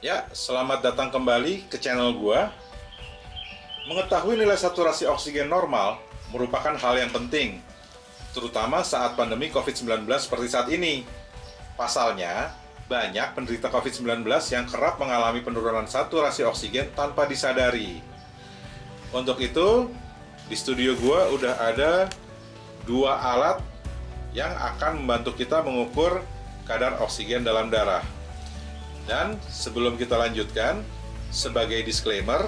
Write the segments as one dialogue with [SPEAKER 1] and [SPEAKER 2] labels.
[SPEAKER 1] Ya, selamat datang kembali ke channel gua. Mengetahui nilai saturasi oksigen normal merupakan hal yang penting, terutama saat pandemi COVID-19 seperti saat ini. Pasalnya, banyak penderita COVID-19 yang kerap mengalami penurunan saturasi oksigen tanpa disadari. Untuk itu, di studio gua udah ada dua alat yang akan membantu kita mengukur kadar oksigen dalam darah. Dan sebelum kita lanjutkan, sebagai disclaimer,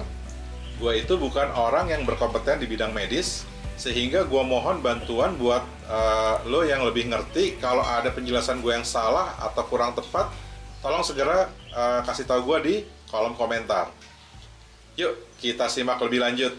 [SPEAKER 1] gue itu bukan orang yang berkompeten di bidang medis, sehingga gue mohon bantuan buat uh, lo yang lebih ngerti kalau ada penjelasan gue yang salah atau kurang tepat, tolong segera uh, kasih tahu gue di kolom komentar. Yuk, kita simak lebih lanjut.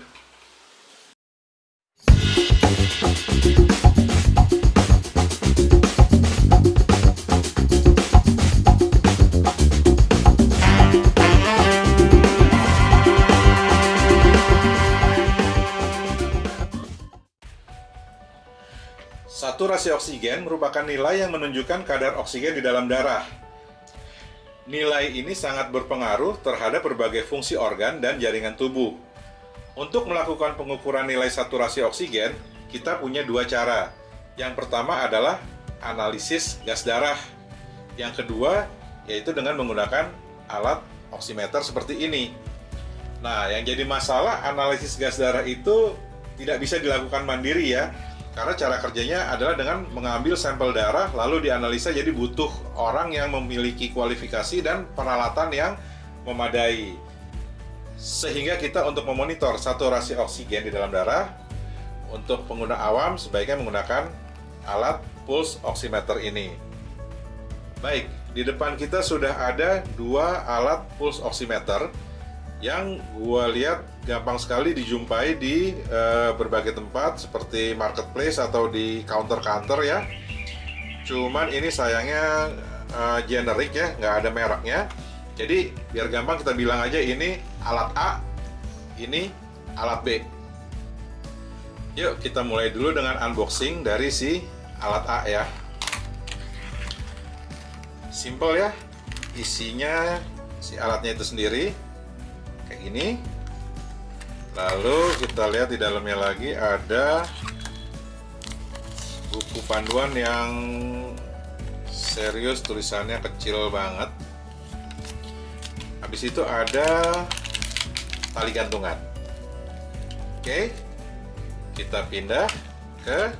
[SPEAKER 1] Saturasi oksigen merupakan nilai yang menunjukkan kadar oksigen di dalam darah. Nilai ini sangat berpengaruh terhadap berbagai fungsi organ dan jaringan tubuh. Untuk melakukan pengukuran nilai saturasi oksigen, kita punya dua cara. Yang pertama adalah analisis gas darah. Yang kedua yaitu dengan menggunakan alat oximeter seperti ini. Nah, yang jadi masalah analisis gas darah itu tidak bisa dilakukan mandiri ya, karena cara kerjanya adalah dengan mengambil sampel darah lalu dianalisa jadi butuh orang yang memiliki kualifikasi dan peralatan yang memadai. Sehingga kita untuk memonitor saturasi oksigen di dalam darah untuk pengguna awam sebaiknya menggunakan alat pulse oximeter ini. Baik, di depan kita sudah ada dua alat pulse oximeter yang gua lihat gampang sekali dijumpai di uh, berbagai tempat seperti marketplace atau di counter-counter ya. Cuman ini sayangnya uh, generik ya, nggak ada mereknya. Jadi biar gampang kita bilang aja ini alat A, ini alat B. Yuk kita mulai dulu dengan unboxing dari si alat A ya. Simple ya, isinya si alatnya itu sendiri gini lalu kita lihat di dalamnya lagi ada buku panduan yang serius tulisannya kecil banget. Habis itu ada tali gantungan. Oke kita pindah ke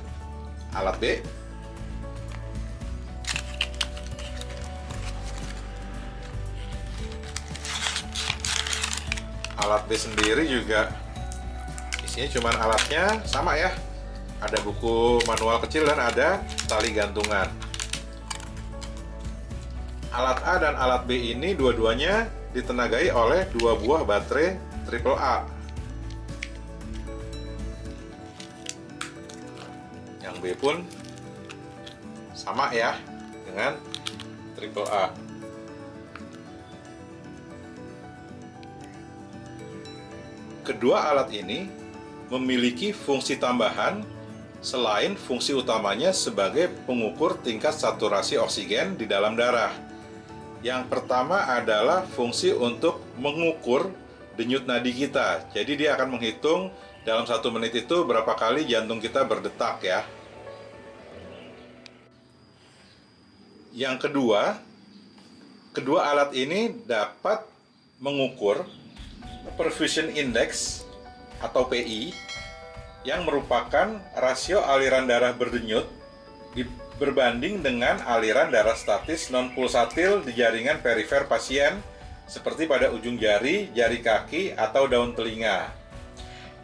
[SPEAKER 1] alat B alat B sendiri juga isinya cuma alatnya sama ya. Ada buku manual kecil dan ada tali gantungan. Alat A dan alat B ini dua-duanya ditenagai oleh dua buah baterai triple A. Yang B pun sama ya dengan triple A Kedua alat ini memiliki fungsi tambahan selain fungsi utamanya sebagai pengukur tingkat saturasi oksigen di dalam darah. Yang pertama adalah fungsi untuk mengukur denyut nadi kita. Jadi dia akan menghitung dalam satu menit itu berapa kali jantung kita berdetak ya. Yang kedua, kedua alat ini dapat mengukur perfusion index atau PI yang merupakan rasio aliran darah berdenyut berbanding dengan aliran darah statis non pulsatil di jaringan perifer pasien seperti pada ujung jari, jari kaki, atau daun telinga.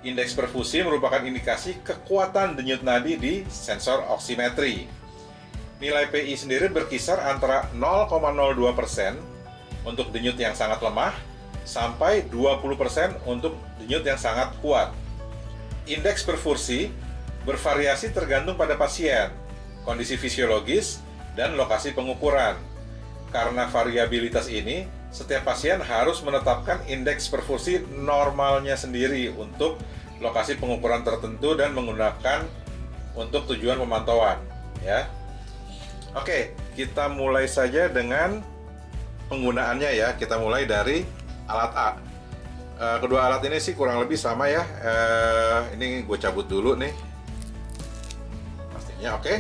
[SPEAKER 1] Indeks perfusi merupakan indikasi kekuatan denyut nadi di sensor oximetri. Nilai PI sendiri berkisar antara 0,02% untuk denyut yang sangat lemah sampai 20% untuk denyut yang sangat kuat. Indeks perfusi bervariasi tergantung pada pasien, kondisi fisiologis, dan lokasi pengukuran. Karena variabilitas ini, setiap pasien harus menetapkan indeks perfusi normalnya sendiri untuk lokasi pengukuran tertentu dan menggunakan untuk tujuan pemantauan ya. Oke, kita mulai saja dengan penggunaannya ya. Kita mulai dari alat A. Uh, kedua alat ini sih kurang lebih sama ya. Uh, ini gue cabut dulu nih. Pastinya oke. Okay.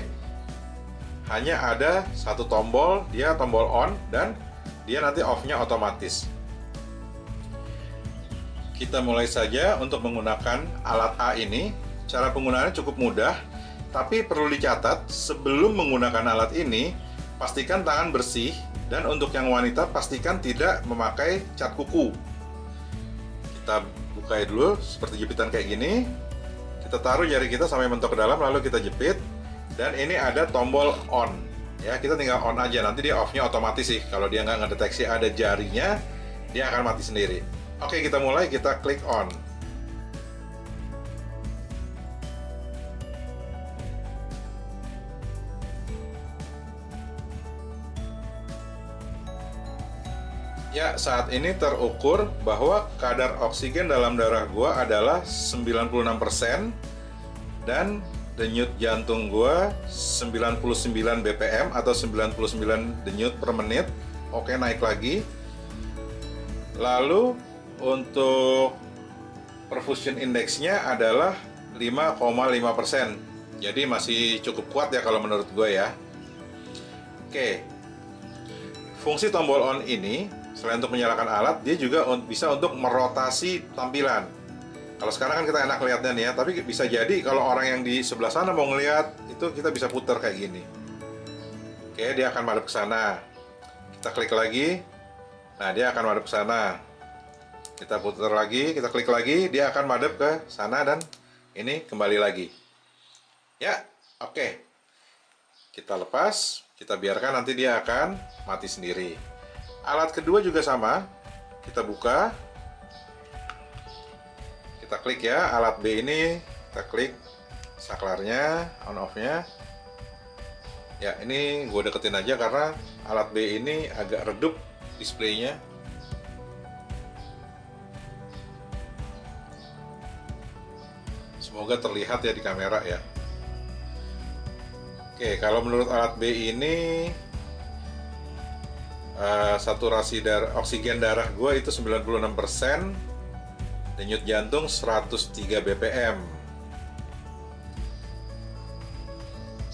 [SPEAKER 1] Hanya ada satu tombol, dia tombol on dan dia nanti off-nya otomatis. Kita mulai saja untuk menggunakan alat A ini. Cara penggunaannya cukup mudah, tapi perlu dicatat sebelum menggunakan alat ini, pastikan tangan bersih dan untuk yang wanita pastikan tidak memakai cat kuku. Kita buka dulu seperti jepitan kayak gini. Kita taruh jari kita sampai mentok ke dalam lalu kita jepit. Dan ini ada tombol on. Ya kita tinggal on aja. Nanti dia off-nya otomatis sih. Kalau dia nggak ngedeteksi ada jarinya dia akan mati sendiri. Oke kita mulai. Kita klik on Ya, saat ini terukur bahwa kadar oksigen dalam darah gua adalah 96% dan denyut jantung gua 99 bpm atau 99 denyut per menit. Oke naik lagi. Lalu untuk perfusion indeksnya adalah 5,5% jadi masih cukup kuat ya kalau menurut gue ya. Oke. Fungsi tombol on ini selain untuk menyalakan alat dia juga bisa untuk merotasi tampilan kalau sekarang kan kita enak lihatnya nih ya, tapi bisa jadi kalau orang yang di sebelah sana mau ngelihat itu kita bisa putar kayak gini. Oke, dia akan madep ke sana. Kita klik lagi. Nah, dia akan madep ke sana. Kita putar lagi, kita klik lagi, dia akan madep ke sana dan ini kembali lagi. Ya, oke. Kita lepas, kita biarkan nanti dia akan mati sendiri. Alat kedua juga sama. Kita buka, kita klik ya alat B ini. Kita klik saklarnya on off nya ya ini gue deketin aja karena alat B ini agak redup displaynya. Semoga terlihat ya di kamera ya. Oke kalau menurut alat B ini uh, saturasi dar oksigen darah gue itu 96% denyut jantung 103 bpm.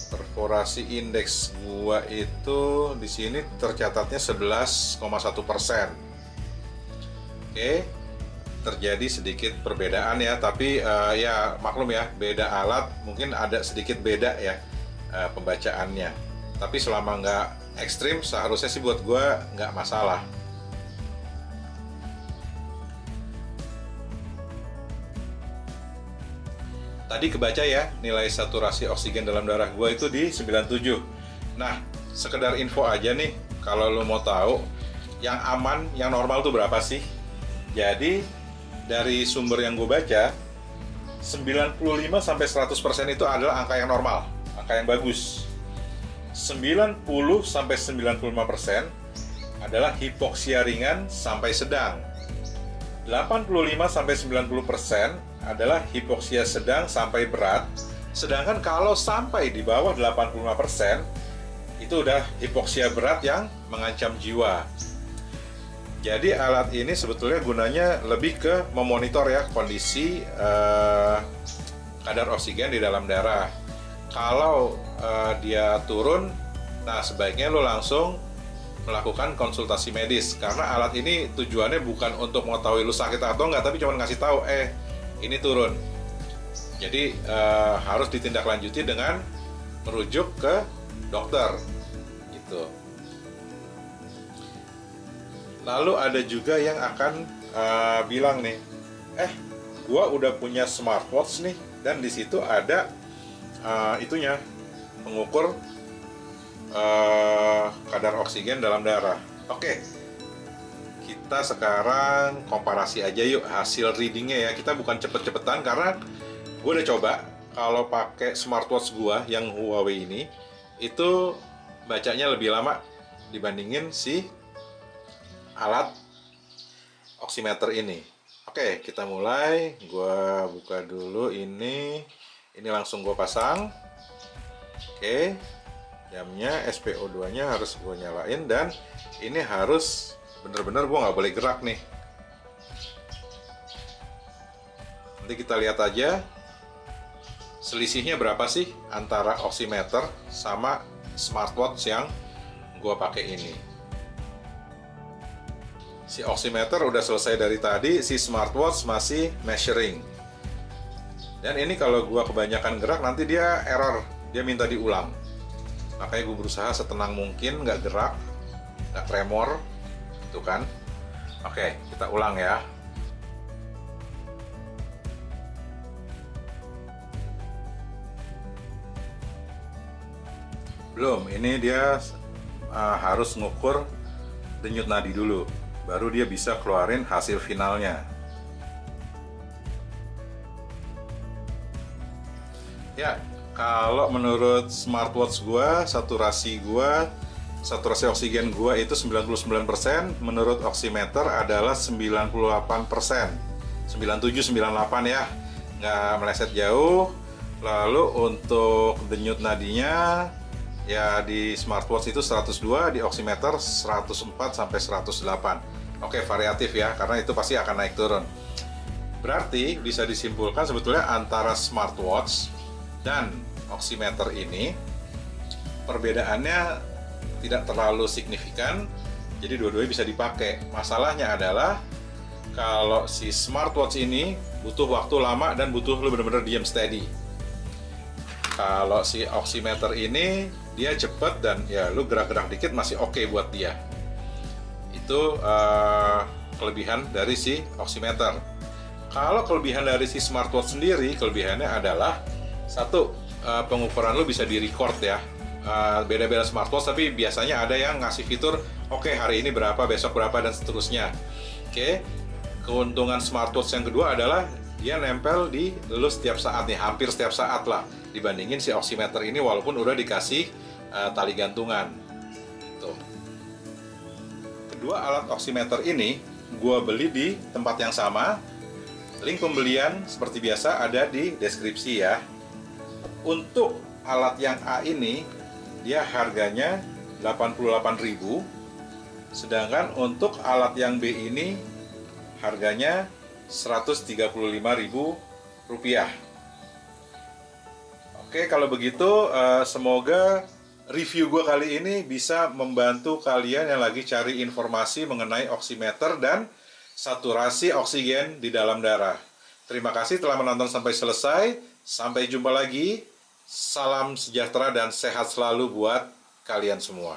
[SPEAKER 1] Perforasi indeks gua itu di sini tercatatnya 11,1 persen. Oke terjadi sedikit perbedaan ya tapi uh, ya maklum ya beda alat mungkin ada sedikit beda ya uh, pembacaannya. Tapi selama nggak ekstrim seharusnya sih buat gua nggak masalah. Tadi kebaca ya nilai saturasi oksigen dalam darah gue itu di 97 nah sekedar info aja nih kalau lo mau tahu yang aman yang normal tuh berapa sih? Jadi dari sumber yang gue baca 95 sampai 100% itu adalah angka yang normal angka yang bagus 90 sampai 95% adalah hipoksia ringan sampai sedang 85 sampai 90% adalah hipoksia sedang sampai berat. Sedangkan kalau sampai di bawah 85% itu udah hipoksia berat yang mengancam jiwa. Jadi alat ini sebetulnya gunanya lebih ke memonitor ya kondisi eh, kadar oksigen di dalam darah. Kalau eh, dia turun, nah sebaiknya lo langsung melakukan konsultasi medis karena alat ini tujuannya bukan untuk mengetahui lu sakit atau enggak tapi cuma ngasih tahu eh ini turun. Jadi uh, harus ditindaklanjuti dengan merujuk ke dokter, gitu. Lalu ada juga yang akan uh, bilang nih, eh, gua udah punya smartwatch nih, dan di situ ada uh, itunya pengukur uh, kadar oksigen dalam darah. Oke, okay kita sekarang komparasi aja yuk hasil readingnya ya. Kita bukan cepet-cepetan karena gue udah coba kalau pakai smartwatch gue yang Huawei ini itu bacanya lebih lama dibandingin si alat oximeter ini. Oke kita mulai. Gue buka dulu ini ini langsung gue pasang. Oke jamnya SPO2 nya harus gue nyalain dan ini harus bener-bener gue nggak boleh gerak nih. Nanti kita lihat aja selisihnya berapa sih antara oximeter sama smartwatch yang gue pakai ini. Si oximeter udah selesai dari tadi si smartwatch masih measuring dan ini kalau gue kebanyakan gerak nanti dia error. Dia minta diulang. Makanya gue berusaha setenang mungkin nggak gerak nggak tremor itu kan? Oke kita ulang ya. Belum ini dia uh, harus ngukur denyut nadi dulu. Baru dia bisa keluarin hasil finalnya ya kalau menurut smartwatch gua saturasi gua saturasi oksigen gua itu 99% menurut oximeter adalah 98% 97 98 ya. Nggak meleset jauh. Lalu untuk denyut nadinya ya di smartwatch itu 102 di oximeter 104 sampai 108 oke variatif ya karena itu pasti akan naik turun. Berarti bisa disimpulkan sebetulnya antara smartwatch dan oximeter ini perbedaannya tidak terlalu signifikan jadi dua-duanya bisa dipakai. Masalahnya adalah kalau si smartwatch ini butuh waktu lama dan butuh lu bener-bener diam steady. Kalau si oximeter ini dia cepet dan ya lu gerak-gerak dikit masih oke okay buat dia. Itu uh, kelebihan dari si oximeter. Kalau kelebihan dari si smartwatch sendiri kelebihannya adalah satu uh, pengukuran lu bisa di record ya beda beda-beda smartwatch tapi biasanya ada yang ngasih fitur oke okay, hari ini berapa besok berapa dan seterusnya oke okay. keuntungan smartwatch yang kedua adalah dia nempel di lu setiap saat nih hampir setiap saat lah dibandingin si oximeter ini walaupun udah dikasih uh, tali gantungan. Tuh. Kedua alat oximeter ini gue beli di tempat yang sama. Link pembelian seperti biasa ada di deskripsi ya. Untuk alat yang A ini dia harganya 88.000 sedangkan untuk alat yang B ini harganya 135.000 rupiah. Oke, kalau begitu uh, semoga review gue kali ini bisa membantu kalian yang lagi cari informasi mengenai oximeter dan saturasi oksigen di dalam darah. Terima kasih telah menonton sampai selesai. Sampai jumpa lagi. Salam sejahtera dan sehat selalu buat kalian semua.